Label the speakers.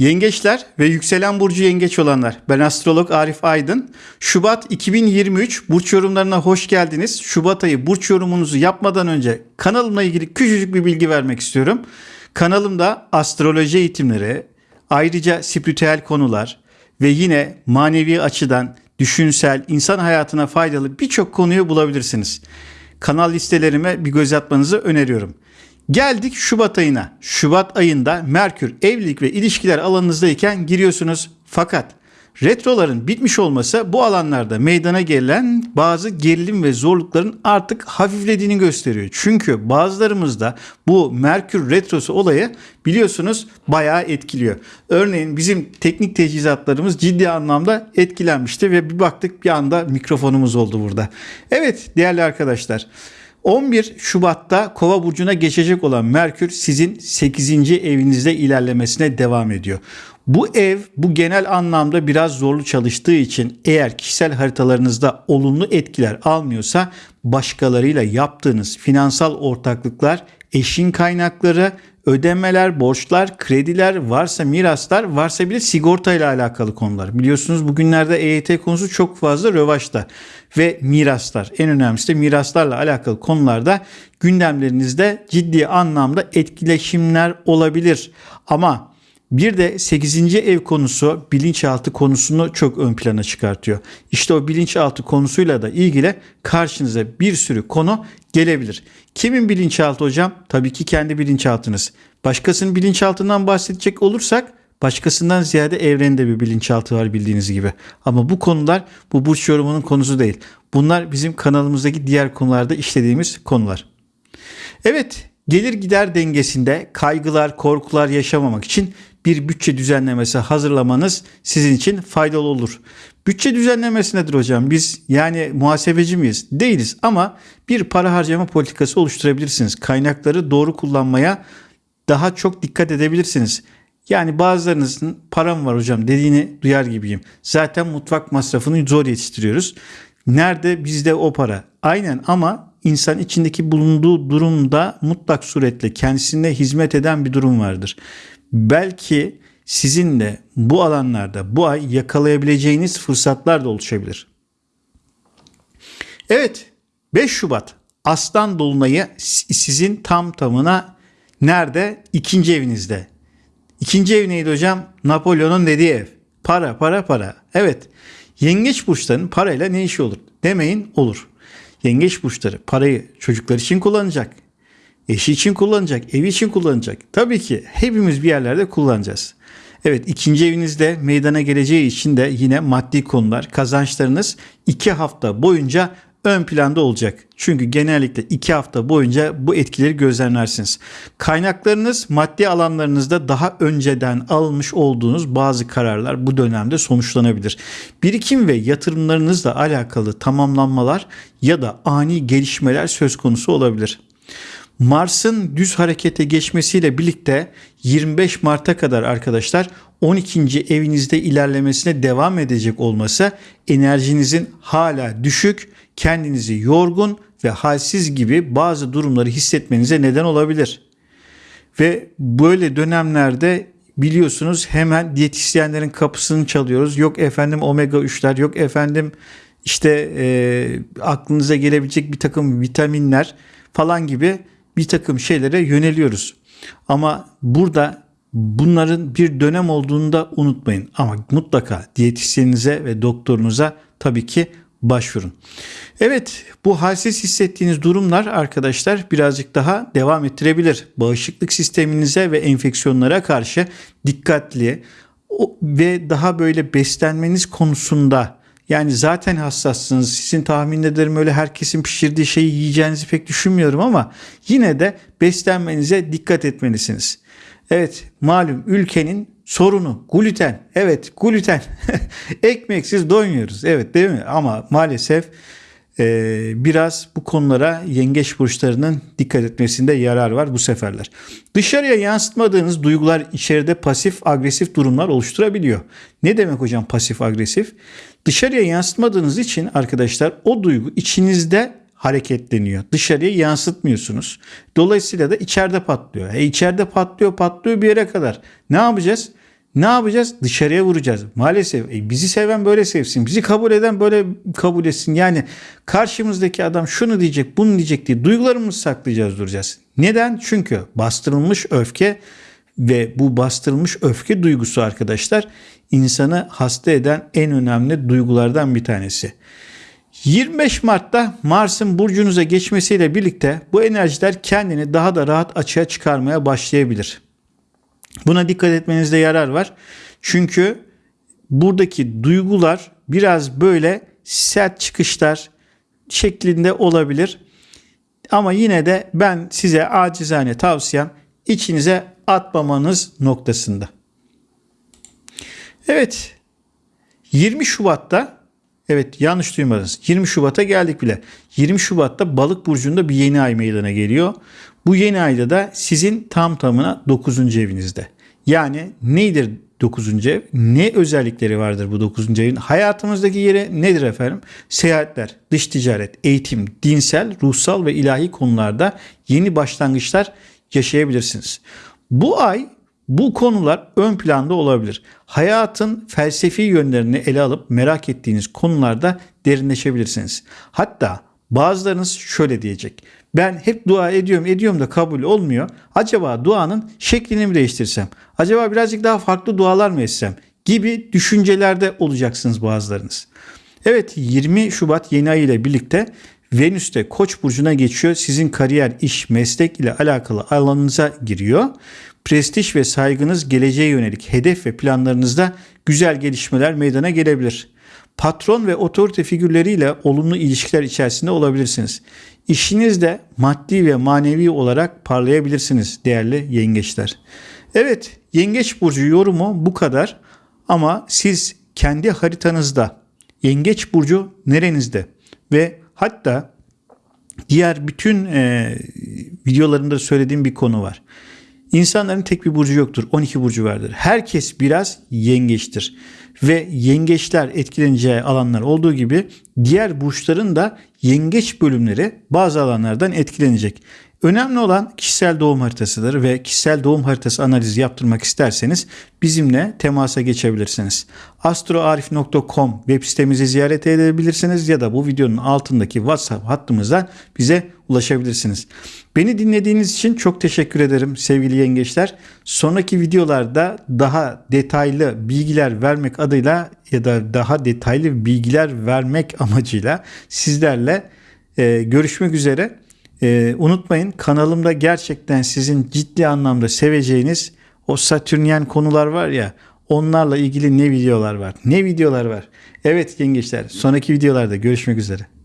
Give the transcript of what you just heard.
Speaker 1: Yengeçler ve yükselen burcu yengeç olanlar. Ben astrolog Arif Aydın. Şubat 2023 burç yorumlarına hoş geldiniz. Şubat ayı burç yorumunuzu yapmadan önce kanalımla ilgili küçücük bir bilgi vermek istiyorum. Kanalımda astroloji eğitimleri, ayrıca spiritüel konular ve yine manevi açıdan düşünsel, insan hayatına faydalı birçok konuyu bulabilirsiniz. Kanal listelerime bir göz atmanızı öneriyorum. Geldik Şubat ayına. Şubat ayında Merkür evlilik ve ilişkiler alanınızdayken giriyorsunuz. Fakat retroların bitmiş olması bu alanlarda meydana gelen bazı gerilim ve zorlukların artık hafiflediğini gösteriyor. Çünkü bazılarımızda bu Merkür retrosu olayı biliyorsunuz bayağı etkiliyor. Örneğin bizim teknik teçhizatlarımız ciddi anlamda etkilenmişti ve bir baktık bir anda mikrofonumuz oldu burada. Evet değerli arkadaşlar 11 Şubat'ta Kova burcuna geçecek olan Merkür sizin 8. evinizde ilerlemesine devam ediyor. Bu ev bu genel anlamda biraz zorlu çalıştığı için eğer kişisel haritalarınızda olumlu etkiler almıyorsa başkalarıyla yaptığınız finansal ortaklıklar, eşin kaynakları, ödemeler, borçlar, krediler, varsa miraslar, varsa bile sigorta ile alakalı konular. Biliyorsunuz bugünlerde EYT konusu çok fazla rövaşta ve miraslar. En önemlisi de miraslarla alakalı konularda gündemlerinizde ciddi anlamda etkileşimler olabilir. Ama bir de 8. ev konusu bilinçaltı konusunu çok ön plana çıkartıyor. İşte o bilinçaltı konusuyla da ilgili karşınıza bir sürü konu gelebilir. Kimin bilinçaltı hocam? Tabii ki kendi bilinçaltınız. Başkasının bilinçaltından bahsedecek olursak başkasından ziyade evrende bir bilinçaltı var bildiğiniz gibi. Ama bu konular bu burç yorumunun konusu değil. Bunlar bizim kanalımızdaki diğer konularda işlediğimiz konular. Evet, gelir gider dengesinde kaygılar, korkular yaşamamak için bir bütçe düzenlemesi hazırlamanız sizin için faydalı olur. Bütçe düzenlemesi nedir hocam? Biz yani muhasebeci miyiz? Değiliz ama bir para harcama politikası oluşturabilirsiniz. Kaynakları doğru kullanmaya daha çok dikkat edebilirsiniz. Yani bazılarınızın param var hocam dediğini duyar gibiyim. Zaten mutfak masrafını zor yetiştiriyoruz. Nerede bizde o para? Aynen ama insan içindeki bulunduğu durumda mutlak suretle kendisine hizmet eden bir durum vardır. Belki sizin de bu alanlarda bu ay yakalayabileceğiniz fırsatlar da oluşabilir. Evet 5 Şubat Aslan Dolunay'ı sizin tam tamına nerede? İkinci evinizde. İkinci ev neydi hocam? Napolyon'un dediği ev. Para, para, para. Evet. Yengeç burçlarının parayla ne işi olur? Demeyin olur. Yengeç burçları parayı çocuklar için kullanacak. Eşi için kullanacak, evi için kullanacak. Tabii ki hepimiz bir yerlerde kullanacağız. Evet ikinci evinizde meydana geleceği için de yine maddi konular, kazançlarınız iki hafta boyunca ön planda olacak. Çünkü genellikle iki hafta boyunca bu etkileri gözlemlersiniz. Kaynaklarınız maddi alanlarınızda daha önceden alınmış olduğunuz bazı kararlar bu dönemde sonuçlanabilir. Birikim ve yatırımlarınızla alakalı tamamlanmalar ya da ani gelişmeler söz konusu olabilir. Mars'ın düz harekete geçmesiyle birlikte 25 Mart'a kadar arkadaşlar 12. evinizde ilerlemesine devam edecek olması enerjinizin hala düşük, kendinizi yorgun ve halsiz gibi bazı durumları hissetmenize neden olabilir. Ve böyle dönemlerde biliyorsunuz hemen diyetisyenlerin kapısını çalıyoruz. Yok efendim omega 3'ler, yok efendim işte e, aklınıza gelebilecek bir takım vitaminler falan gibi bir takım şeylere yöneliyoruz. Ama burada bunların bir dönem olduğunu da unutmayın. Ama mutlaka diyetisyeninize ve doktorunuza tabii ki başvurun. Evet bu halsiz hissettiğiniz durumlar arkadaşlar birazcık daha devam ettirebilir. Bağışıklık sisteminize ve enfeksiyonlara karşı dikkatli ve daha böyle beslenmeniz konusunda yani zaten hassassınız. Sizin tahmin ederim öyle herkesin pişirdiği şeyi yiyeceğinizi pek düşünmüyorum ama yine de beslenmenize dikkat etmelisiniz. Evet malum ülkenin sorunu gluten. Evet gluten. Ekmeksiz doymuyoruz. Evet değil mi? Ama maalesef biraz bu konulara yengeç burçlarının dikkat etmesinde yarar var bu seferler. Dışarıya yansıtmadığınız duygular içeride pasif agresif durumlar oluşturabiliyor. Ne demek hocam pasif agresif? Dışarıya yansıtmadığınız için arkadaşlar o duygu içinizde hareketleniyor. Dışarıya yansıtmıyorsunuz. Dolayısıyla da içeride patlıyor. E içeride patlıyor patlıyor bir yere kadar. Ne yapacağız? Ne yapacağız? Dışarıya vuracağız. Maalesef e, bizi seven böyle sevsin. Bizi kabul eden böyle kabul etsin. Yani karşımızdaki adam şunu diyecek, bunu diyecek diye duygularımızı saklayacağız, duracağız. Neden? Çünkü bastırılmış öfke ve bu bastırılmış öfke duygusu arkadaşlar insanı hasta eden en önemli duygulardan bir tanesi. 25 Mart'ta Mars'ın burcunuza geçmesiyle birlikte bu enerjiler kendini daha da rahat açığa çıkarmaya başlayabilir. Buna dikkat etmenizde yarar var. Çünkü buradaki duygular biraz böyle sert çıkışlar şeklinde olabilir. Ama yine de ben size acizane tavsiyem içinize atmamanız noktasında. Evet 20 Şubat'ta evet yanlış duymadınız 20 Şubat'a geldik bile. 20 Şubat'ta balık burcunda bir yeni ay meydana geliyor. Bu yeni ayda da sizin tam tamına 9. evinizde. Yani nedir 9. ev? Ne özellikleri vardır bu 9. evin? Hayatımızdaki yeri nedir efendim? Seyahatler, dış ticaret, eğitim, dinsel, ruhsal ve ilahi konularda yeni başlangıçlar yaşayabilirsiniz. Bu ay bu konular ön planda olabilir. Hayatın felsefi yönlerini ele alıp merak ettiğiniz konularda derinleşebilirsiniz. Hatta bazılarınız şöyle diyecek. Ben hep dua ediyorum ediyorum da kabul olmuyor. Acaba duanın şeklini mi değiştirsem? Acaba birazcık daha farklı dualar mı etsem? Gibi düşüncelerde olacaksınız bazılarınız. Evet 20 Şubat yeni ay ile birlikte Venüs de Koç burcuna geçiyor. Sizin kariyer, iş, meslek ile alakalı alanınıza giriyor. Prestij ve saygınız geleceğe yönelik hedef ve planlarınızda güzel gelişmeler meydana gelebilir. Patron ve otorite figürleriyle olumlu ilişkiler içerisinde olabilirsiniz. İşinizde maddi ve manevi olarak parlayabilirsiniz değerli yengeçler. Evet, yengeç burcu yorumu bu kadar ama siz kendi haritanızda yengeç burcu nerenizde ve hatta diğer bütün e, videolarımda söylediğim bir konu var. İnsanların tek bir burcu yoktur. 12 burcu vardır. Herkes biraz yengeçtir. Ve yengeçler etkileneceği alanlar olduğu gibi diğer burçların da yengeç bölümleri bazı alanlardan etkilenecek. Önemli olan kişisel doğum haritasıdır ve kişisel doğum haritası analizi yaptırmak isterseniz bizimle temasa geçebilirsiniz. astroarif.com web sitemizi ziyaret edebilirsiniz ya da bu videonun altındaki WhatsApp hattımızdan bize ulaşabilirsiniz. Beni dinlediğiniz için çok teşekkür ederim sevgili yengeçler. Sonraki videolarda daha detaylı bilgiler vermek adıyla ya da daha detaylı bilgiler vermek amacıyla sizlerle e, görüşmek üzere. Ee, unutmayın kanalımda gerçekten sizin ciddi anlamda seveceğiniz o Satürnyen konular var ya onlarla ilgili ne videolar var ne videolar var. Evet yengeçler sonraki videolarda görüşmek üzere.